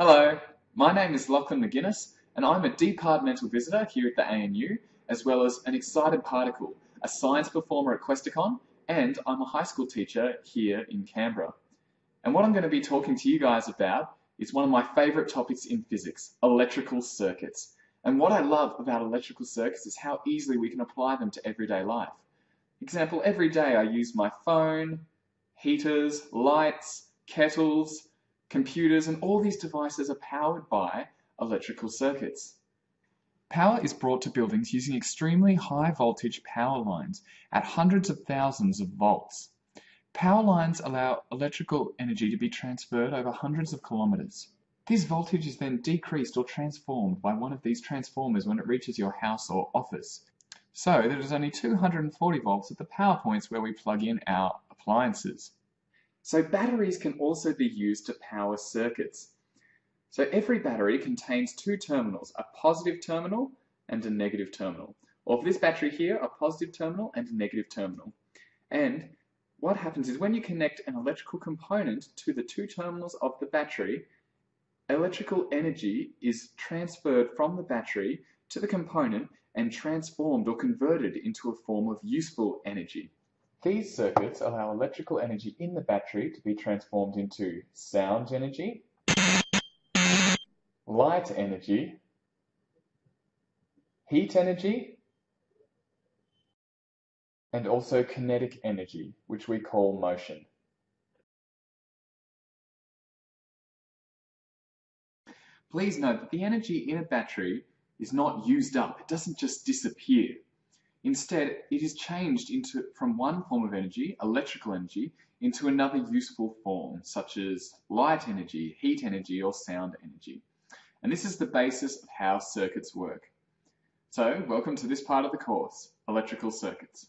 Hello, my name is Lachlan McGuinness and I'm a departmental visitor here at the ANU as well as an excited particle, a science performer at Questacon and I'm a high school teacher here in Canberra. And what I'm going to be talking to you guys about is one of my favourite topics in physics, electrical circuits. And what I love about electrical circuits is how easily we can apply them to everyday life. Example, every day I use my phone, heaters, lights, kettles, computers, and all these devices are powered by electrical circuits. Power is brought to buildings using extremely high voltage power lines at hundreds of thousands of volts. Power lines allow electrical energy to be transferred over hundreds of kilometers. This voltage is then decreased or transformed by one of these transformers when it reaches your house or office. So there is only 240 volts at the power points where we plug in our appliances. So batteries can also be used to power circuits. So every battery contains two terminals, a positive terminal and a negative terminal. Or for this battery here, a positive terminal and a negative terminal. And what happens is when you connect an electrical component to the two terminals of the battery, electrical energy is transferred from the battery to the component and transformed or converted into a form of useful energy. These circuits allow electrical energy in the battery to be transformed into sound energy, light energy, heat energy, and also kinetic energy, which we call motion. Please note that the energy in a battery is not used up. It doesn't just disappear. Instead, it is changed into, from one form of energy, electrical energy, into another useful form, such as light energy, heat energy, or sound energy. And this is the basis of how circuits work. So, welcome to this part of the course, electrical circuits.